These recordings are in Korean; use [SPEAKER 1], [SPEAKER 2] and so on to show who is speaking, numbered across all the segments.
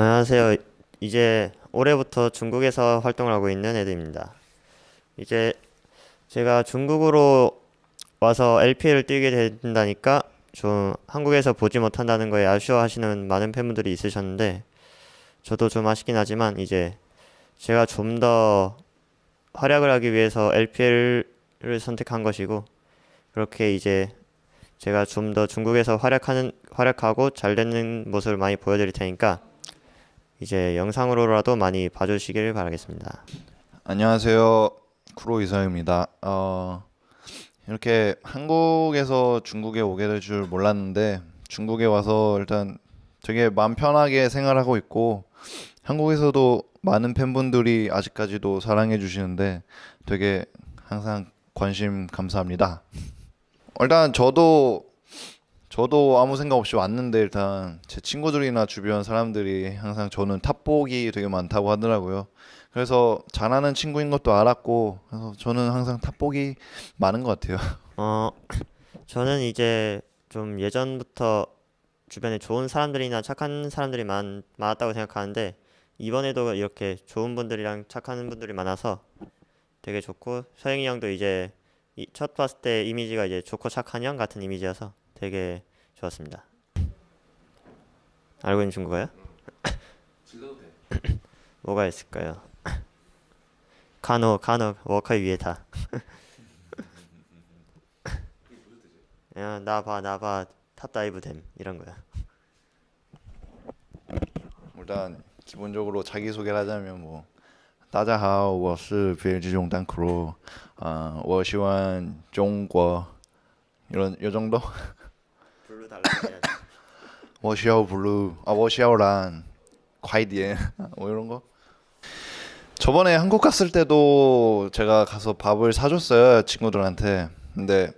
[SPEAKER 1] 안녕하세요. 이제 올해부터 중국에서 활동을 하고 있는 애들입니다. 이제 제가 중국으로 와서 LPL을 뛰게 된다니까 좀 한국에서 보지 못한다는 거에 아쉬워하시는 많은 팬분들이 있으셨는데 저도 좀 아쉽긴 하지만 이제 제가 좀 더 활약을 하기 위해서 LPL을 선택한 것이고 그렇게 이제 제가 좀 더 중국에서 활약하는 활약하고 잘 되는 모습을 많이 보여드릴 테니까 이제 영상으로라도 많이 봐주시길 바라겠습니다.
[SPEAKER 2] 안녕하세요. 쿠로 이상입니다. 어, 이렇게 한국에서 중국에 오게 될 줄 몰랐는데 중국에 와서 일단 되게 마음 편하게 생활하고 있고 한국에서도 많은 팬분들이 아직까지도 사랑해 주시는데 되게 항상 관심 감사합니다. 일단 저도 저도 아무 생각 없이 왔는데 일단 제 친구들이나 주변 사람들이 항상 저는 탑복이 되게 많다고 하더라고요. 그래서 잘하는 친구인 것도 알았고 그래서 저는 항상 탑복이 많은 것 같아요.
[SPEAKER 1] 어, 저는 이제 좀 예전부터 주변에 좋은 사람들이나 착한 사람들이 많, 많았다고 생각하는데 이번에도 이렇게 좋은 분들이랑 착한 분들이 많아서 되게 좋고 서영이 형도 이제 이- 첫 봤을 때 이미지가 이제 좋고 착한 형 같은 이미지여서 되게 좋았습니다. 알고 있는 중국어요? 뭐가 있을까요? 간호 간호 워커 위에다. 야, 나봐 나봐 탑다이브 됨 이런 거야.
[SPEAKER 2] 일단 기본적으로 자기 소개를 하자면 뭐 大家好，我是别人之中单 크로. 아, 我喜欢中国 이런 요 정도?
[SPEAKER 1] 달라고
[SPEAKER 2] 해야지. 워시아우 블루. 아 워시아우란 과이디엔 뭐 이런 거. 저번에 한국 갔을 때도 제가 가서 밥을 사줬어요 친구들한테. 근데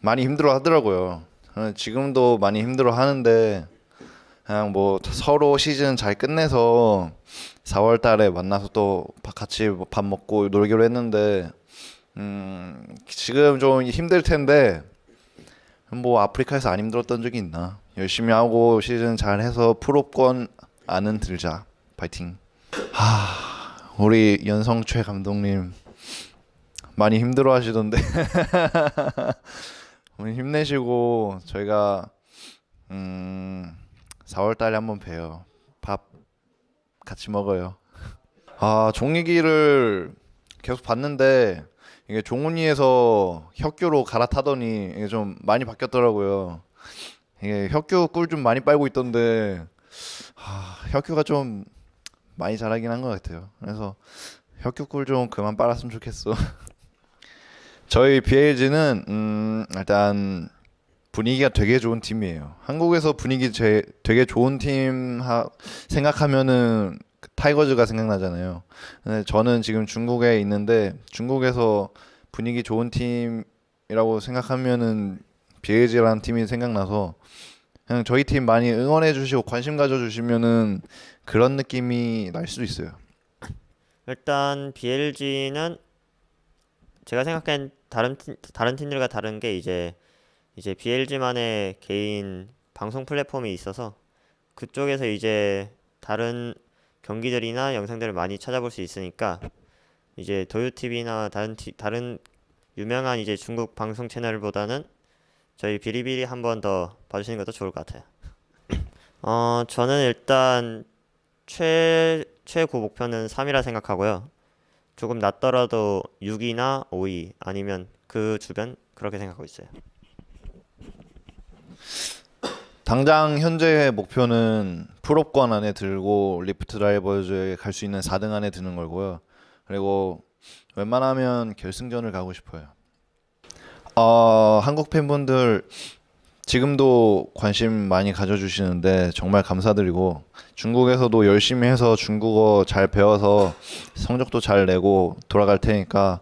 [SPEAKER 2] 많이 힘들어 하더라고요. 지금도 많이 힘들어 하는데 그냥 뭐 서로 시즌 잘 끝내서 4월 달에 만나서 또 같이 밥 먹고 놀기로 했는데 음 지금 좀 힘들 텐데 뭐 아프리카에서 안 힘들었던 적이 있나 열심히 하고 시즌 잘 해서 프로권 안은 들자 파이팅 하 우리 연성최 감독님 많이 힘들어 하시던데 오늘 힘내시고 저희가 음 4월 달에 한번 봬요. 밥 같이 먹어요. 아, 종이기를 계속 봤는데 이게 종훈이에서 혁규로 갈아타더니 이게 좀 많이 바뀌었더라고요. 이게 혁규 꿀 좀 많이 빨고 있던데 아, 혁규가 좀 많이 잘하긴 한 것 같아요. 그래서 혁규 꿀 좀 그만 빨았으면 좋겠어. 저희 BLG는 음, 일단 분위기가 되게 좋은 팀이에요. 한국에서 분위기 제, 되게 좋은 팀 하, 생각하면은 그 타이거즈가 생각나잖아요. 저는 지금 중국에 있는데 중국에서 분위기 좋은 팀이라고 생각하면은 BLG라는 팀이 생각나서 그냥 저희 팀 많이 응원해 주시고 관심 가져 주시면은 그런 느낌이 날 수도 있어요.
[SPEAKER 1] 일단 BLG는 제가 생각한 다른 팀, 다른 팀들과 다른 게 이제 이제 BLG만의 개인 방송 플랫폼이 있어서 그쪽에서 이제 다른 경기들이나 영상들을 많이 찾아볼 수 있으니까 이제 도요TV나 다른 티, 다른 유명한 이제 중국 방송 채널보다는 저희 비리비리 한 번 더 봐주시는 것도 좋을 것 같아요. 어, 저는 일단 최 최고 목표는 3이라 생각하고요. 조금 낮더라도 6이나 5위 아니면 그 주변 그렇게 생각하고 있어요.
[SPEAKER 2] 당장 현재 목표는 프로권 안에 들고 리프트 드라이버즈에 갈 수 있는 4등 안에 드는 거고요. 그리고 웬만하면 결승전을 가고 싶어요. 어, 한국 팬분들 지금도 관심 많이 가져주시는데 정말 감사드리고 중국에서도 열심히 해서 중국어 잘 배워서 성적도 잘 내고 돌아갈 테니까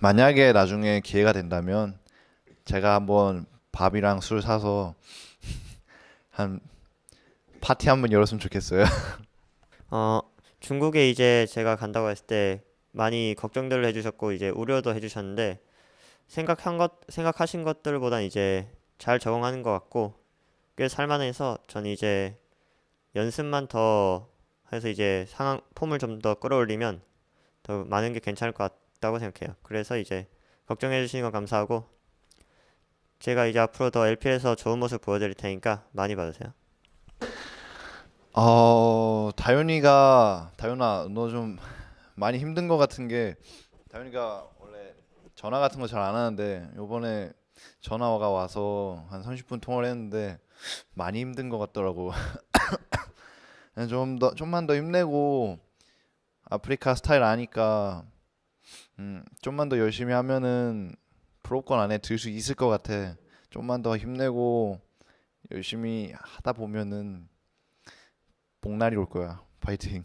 [SPEAKER 2] 만약에 나중에 기회가 된다면 제가 한번 밥이랑 술 사서 한 파티 한번 열었으면 좋겠어요.
[SPEAKER 1] 어, 중국에 이제 제가 간다고 했을 때 많이 걱정들을 해주셨고 이제 우려도 해주셨는데 생각한 것 생각하신 것들보단 이제 잘 적응하는 것 같고 꽤 살만해서 전 이제 연습만 더 해서 이제 상황 폼을 좀 더 끌어올리면 더 많은 게 괜찮을 것 같다고 생각해요. 그래서 이제 걱정해 주시는 건 감사하고 제가 이제 앞으로 더 LPL에서 좋은 모습 보여드릴 테니까 많이 봐주세요.
[SPEAKER 2] 어 다현이가 다현아 너 좀 많이 힘든 것 같은 게 다현이가 원래 전화 같은 거 잘 안 하는데 요번에 전화가 와서 한 30분 통화를 했는데 많이 힘든 것 같더라고. 좀 더 좀만 더 힘내고 아프리카 스타일 아니까 음 좀만 더 열심히 하면은 프로권 안에 들 수 있을 것 같아. 좀만 더 힘내고 열심히 하다 보면은 복날이 올 거야. 파이팅.